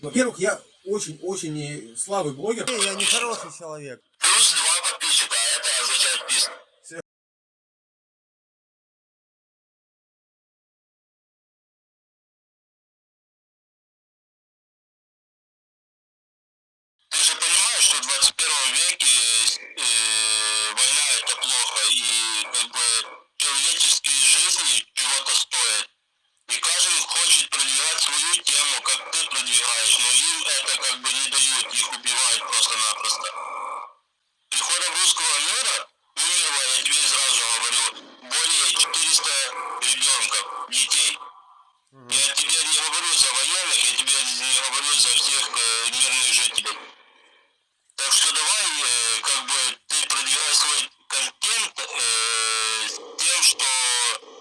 Во-первых, я очень-очень слабый блогер. Я не хороший человек. Плюс два подписчика, а это означает пис. Ты же понимаешь, что в 21 веке э, война это плохо, и как бы человеческие жизни чего-то стоят. И каждый хочет продвигать свою тему, как ты продвигаешь, но им это как бы не дают, их убивают просто-напросто. Приходом русского мира умерло, я тебе сразу говорю, более 400 детей. Я тебе не говорю за военных, я тебе не говорю за всех э, мирных жителей. Так что давай, э, как бы, ты продвигай свой контент э, с тем, что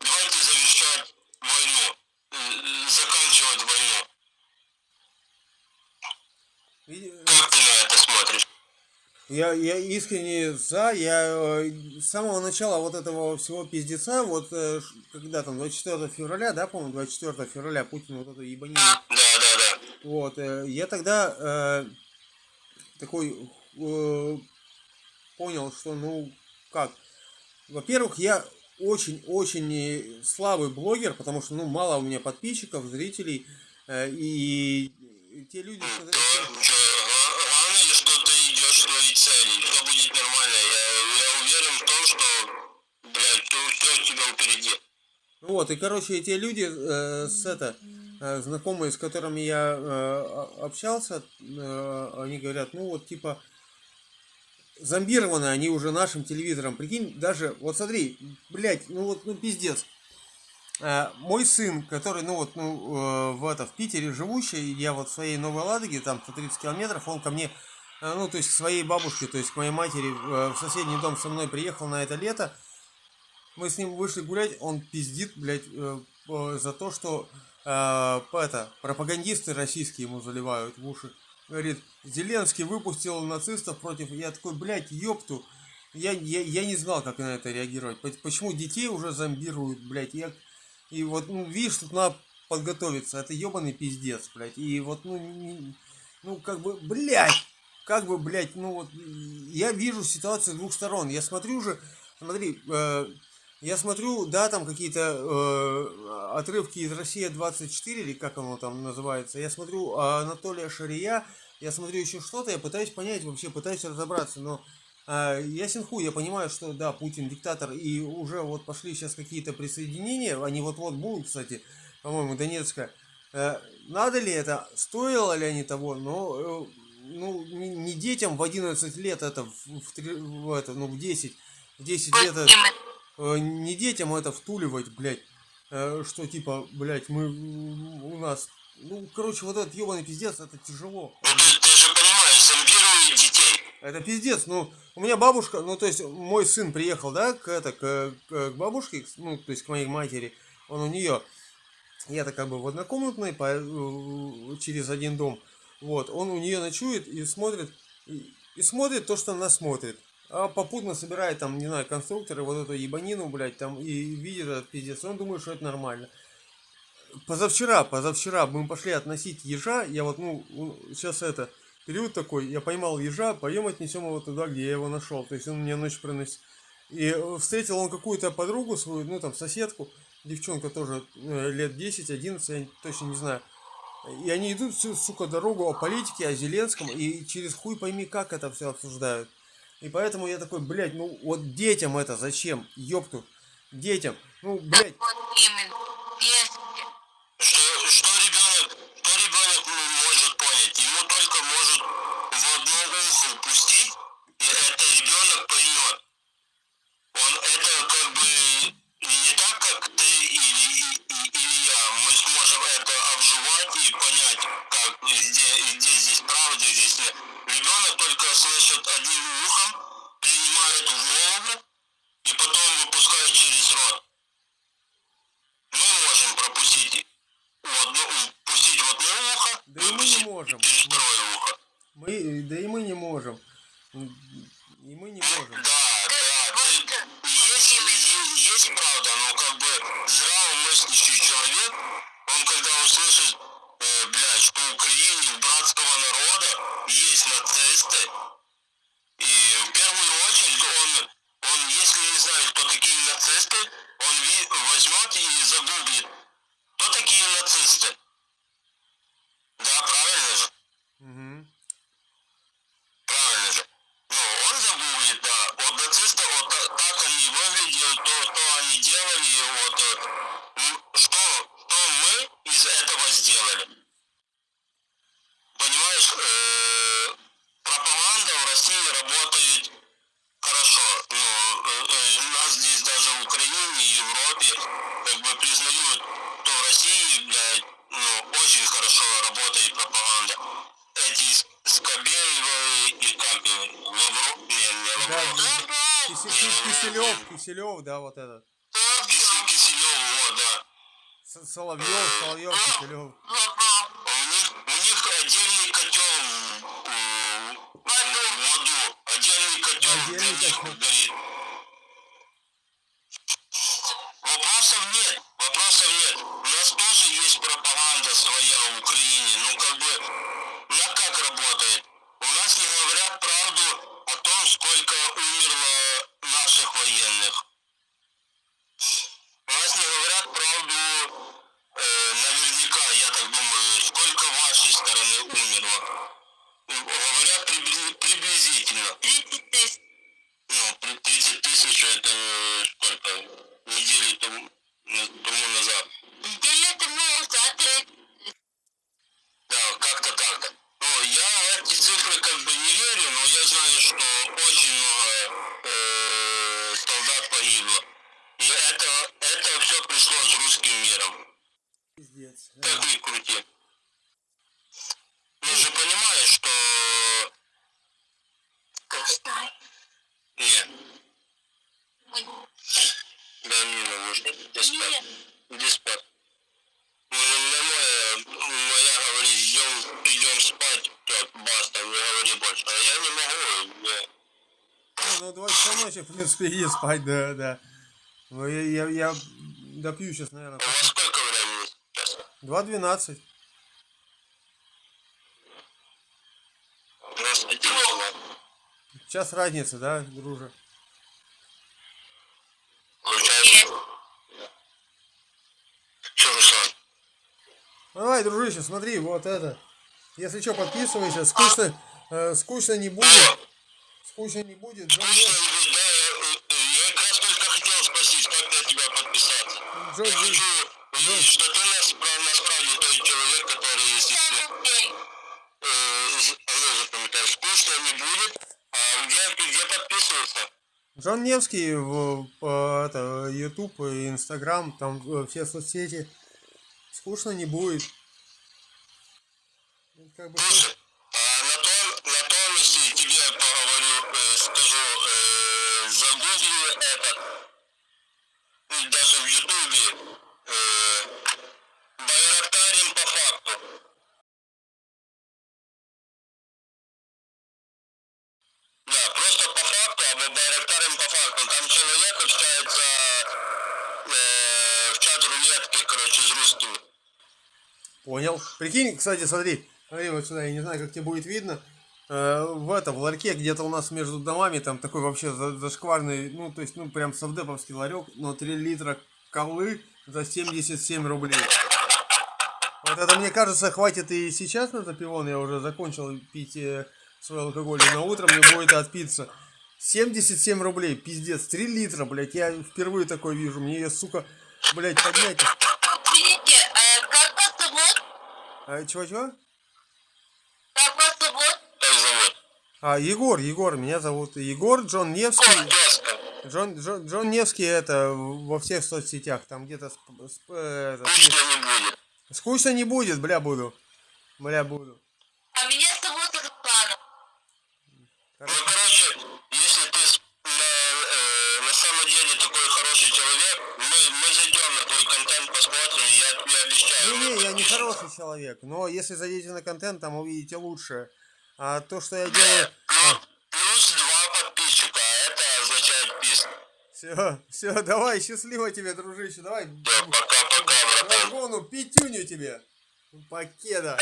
давайте завершать войну, э, заканчивать войну. Э, Как ты на это смотришь? Я, я искренне за, я э, с самого начала вот этого всего пиздеца, вот э, когда там 24 февраля, да, по-моему, 24 февраля Путин вот эту ебанину, Да, да, да. вот, э, я тогда э, такой э, понял, что, ну, как, во-первых, я очень-очень слабый блогер, потому что, ну, мало у меня подписчиков, зрителей, э, и те люди, что... То, чё, гла- главное, что ты цели, все будет нормально. Я, я уверен в том, что, блядь, все, у тебя впереди. Вот, и, короче, те люди, э, с это, э, знакомые, с которыми я э, общался, э, они говорят, ну вот, типа, зомбированы они уже нашим телевизором. Прикинь, даже, вот смотри, блядь, ну вот, ну пиздец. Э, мой сын, который, ну вот, ну, э, в, это, в Питере живущий, я вот в своей Новой Ладоге, там 130 километров, он ко мне, ну, то есть к своей бабушке, то есть к моей матери э, в соседний дом со мной приехал на это лето, мы с ним вышли гулять, он пиздит, блядь, э, э, за то, что э, это, пропагандисты российские ему заливают в уши. Говорит, Зеленский выпустил нацистов против... Я такой, блядь, ёпту. Я, я, я не знал, как на это реагировать. По- Почему детей уже зомбируют, блядь. Я, и вот, ну, видишь, тут надо подготовиться. Это ебаный пиздец, блядь. И вот, ну, не- ну, как бы, блядь, как бы, блядь, ну вот, я вижу ситуацию с двух сторон. Я смотрю уже, смотри, э, я смотрю, да, там какие-то э, отрывки из Россия 24 или как оно там называется. Я смотрю а, Анатолия Шария, я смотрю еще что-то, я пытаюсь понять вообще, пытаюсь разобраться, но а, ясен хуй, я понимаю, что да, Путин диктатор, и уже вот пошли сейчас какие-то присоединения, они вот-вот будут, кстати, по-моему, Донецка. Э, надо ли это, стоило ли они того, но э, ну, не, детям в 11 лет это, в, в в это, ну, в 10, в 10 лет это, э, не детям это втуливать, блядь, э, что типа, блядь, мы у нас, ну, короче, вот этот ебаный пиздец, это тяжело. Ну ты, ты же понимаешь, зомбируют детей. Это пиздец, ну, у меня бабушка, ну, то есть, мой сын приехал, да, к, это, к, к бабушке, ну, то есть, к моей матери, он у нее, я-то как бы в однокомнатной, по, э, через один дом, вот, он у нее ночует и смотрит, и, и смотрит то, что она смотрит. А попутно собирает там, не знаю, конструкторы, вот эту ебанину, блядь, там, и видит этот пиздец, он думает, что это нормально. Позавчера, позавчера мы пошли относить ежа, я вот, ну, сейчас это, период такой, я поймал ежа, пойдем отнесем его туда, где я его нашел. То есть он мне ночь приносит. И э, встретил он какую-то подругу свою, ну там соседку, девчонка тоже э, лет 10-11, я точно не знаю. И они идут всю, сука, дорогу о политике, о Зеленском, и через хуй пойми, как это все обсуждают. И поэтому я такой, блядь, ну вот детям это зачем? Ёпту. Детям. Ну, блядь. Если Что, что ребенок, что ребенок может понять? Ему только может в одно ухо упустить, и это ребенок поймет. Он это как бы не так, как ты или, и- и- или я. Мы сможем это обживать и понять, как где, где здесь правда, где здесь нет. Ребенок только слышит одним ухом, принимает в голову и потом выпускает через рот. Мы можем пропустить в одно, пустить в одно ухо, Да и мы не можем. через второе ухо. мы, да и мы не можем. И мы не можем. Да, да, ты- есть, правда, но как бы здравомыслящий человек, он когда услышит э, блядь, что в Украине у братского народа есть нацисты, и в первую очередь он, он если не знает, кто такие нацисты, он ви- возьмет и загуглит, кто такие нацисты. Да, правильно же? Угу. Правильно же. Ну, он загуглит, да. Вот так они выглядели, то, что они делали, вот э, что, что мы из этого сделали. Понимаешь, э, пропаганда в России работает хорошо. Ну, э, э, нас здесь даже в Украине, Европе, как бы признают, что в России, блядь, ну, очень хорошо работает пропаганда. Эти Скобеевы и как Лавров, не, не Лавров, Киселев, Киселев, да, вот этот. Кисе- Киселев, вот, да. Соловьев, Соловьев, Киселев. Отдельный котел в, в аду, отдельный котел Отдельный для них котел. горит. Вопросов нет, вопросов нет. У нас тоже есть пропаганда своя в Украине, ну как бы, она как работает? У нас не говорят правду о том, сколько умерло наших военных. У нас не говорят правду э, наверняка, я так думаю, сколько вашей стороны умерло. Говорят прибли- приблизительно. 30 тысяч. Ну, при- 30 тысяч это э, сколько? Недели тому, э, тому назад. Неделю тому назад 30 Да, как-то так. Ну, я в эти цифры как бы не верю, но я знаю, что очень много э, солдат погибло. И это, все пришло с русским миром. Пиздец. Как ни крути. Ты же понимаешь, что... Каштай. Нет, дай мне наушник. Иди спать. Иди спать. Ну, не моя, моя говорит, идем, идем спать, так, баста, не говори больше. А я не могу, я... Не, ну 2 часа ночи, в принципе, иди спать, да, да. Ну, я, я, я допью сейчас, наверное. Вас сколько времени сейчас? 2.12. У нас один часов. Час разницы, да, друже? Ну, давай, дружище, смотри, вот это. Если что, подписывайся. Скучно, э, скучно не будет. Скучно не будет. Нев- не будет, да, я, э, я как раз только хотел спросить, как на тебя подписаться. Джон, Я хочу увидеть, что ты нас, пра- насправді той человек, который, если э, а ну, скучно не будет, а где, где подписываться? Джон Невский в это, YouTube и Instagram, там э, все соцсети. Скучно не будет. Ну, Как бы, Слушай, а на том, на том, если тебе поговорю, э, скажу, э, загугли это, ну, даже в Ютубе, э, Байрактарим Да, просто по факту, або Байрактарим по. Там человек общается э, в чат короче, с русскими. Понял. Прикинь, кстати, смотри. Смотри вот сюда, я не знаю, как тебе будет видно. Э, в этом, в ларьке, где-то у нас между домами, там такой вообще за- зашкварный, ну, то есть, ну, прям совдеповский ларек, но 3 литра колы за 77 рублей. Вот это, мне кажется, хватит и сейчас на запивон. Я уже закончил пить э, свой алкоголь, и на утро мне будет отпиться. 77 рублей, пиздец, 3 литра, блядь, я впервые такое вижу. Мне ее, сука, блядь, поднять. Извините, э, как вас зовут? А, чего-чего? Как вас зовут? Как зовут? А, Егор, Егор, меня зовут Егор, Джон Невский. Джон, Джон, Джон Невский это во всех соцсетях, там где-то э, это, Скучно не будет. бля, буду. Бля, буду. А меня зовут Руслана. Ну, короче, если ты с- на, э, на самом деле такой хороший человек, мы, мы зайдем на твой контент, посмотрим, я тебе обещаю. Не-не, я не хороший человек, но если зайдете на контент, там увидите лучшее. А то, что я делаю... Плюс, плюс два подписчика, а это означает пис. Все, все, давай, счастливо тебе, дружище, давай. Пока-пока, братан. Пятюню тебе. Покеда.